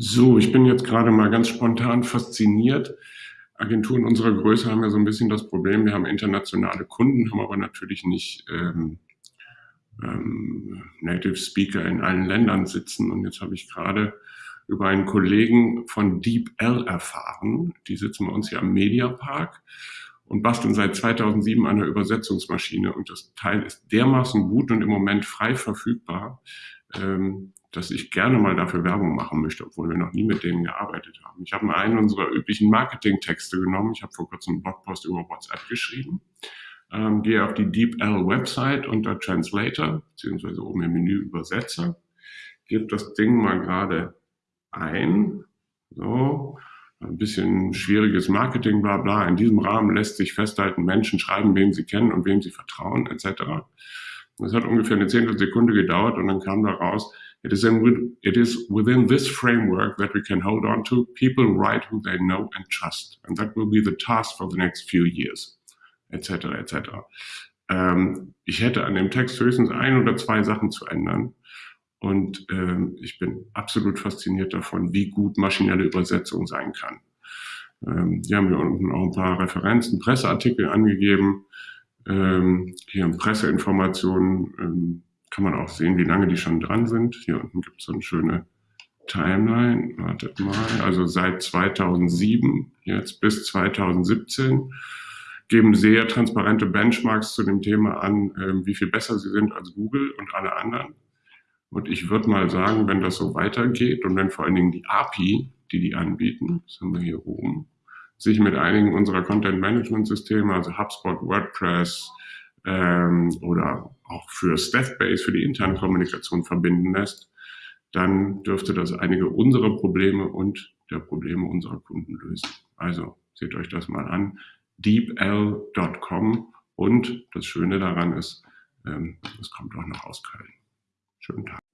So, ich bin jetzt gerade mal ganz spontan fasziniert. Agenturen unserer Größe haben ja so ein bisschen das Problem, wir haben internationale Kunden, haben aber natürlich nicht ähm, ähm, Native Speaker in allen Ländern sitzen. Und jetzt habe ich gerade über einen Kollegen von DeepL erfahren. Die sitzen bei uns hier am Mediapark und basteln seit 2007 an der Übersetzungsmaschine. Und das Teil ist dermaßen gut und im Moment frei verfügbar, ähm, dass ich gerne mal dafür Werbung machen möchte, obwohl wir noch nie mit denen gearbeitet haben. Ich habe mal einen unserer üblichen Marketing-Texte genommen. Ich habe vor kurzem einen Blogpost über WhatsApp geschrieben. Ähm, gehe auf die DeepL-Website unter Translator, beziehungsweise oben im Menü Übersetzer. Gebe das Ding mal gerade ein. So, ein bisschen schwieriges Marketing, bla bla. In diesem Rahmen lässt sich festhalten, Menschen schreiben, wem sie kennen und wem sie vertrauen, etc. Das hat ungefähr eine Zehntelsekunde gedauert und dann kam da raus, it is, in, it is within this framework that we can hold on to. People write who they know and trust. And that will be the task for the next few years, etc. etc. Ähm, ich hätte an dem Text höchstens ein oder zwei Sachen zu ändern. Und ähm, ich bin absolut fasziniert davon, wie gut maschinelle Übersetzung sein kann. Ähm, die haben hier unten auch ein paar Referenzen, Presseartikel angegeben. Ähm, hier in Presseinformationen ähm, kann man auch sehen, wie lange die schon dran sind. Hier unten gibt es so eine schöne Timeline. Wartet mal. Also seit 2007 jetzt bis 2017 geben sehr transparente Benchmarks zu dem Thema an, äh, wie viel besser sie sind als Google und alle anderen. Und ich würde mal sagen, wenn das so weitergeht und wenn vor allen Dingen die API, die die anbieten, das haben wir hier oben, sich mit einigen unserer Content-Management-Systeme, also HubSpot, WordPress ähm, oder auch für Staffbase, für die interne Kommunikation verbinden lässt, dann dürfte das einige unserer Probleme und der Probleme unserer Kunden lösen. Also seht euch das mal an, deepl.com und das Schöne daran ist, ähm, es kommt auch noch aus Köln. Schönen Tag.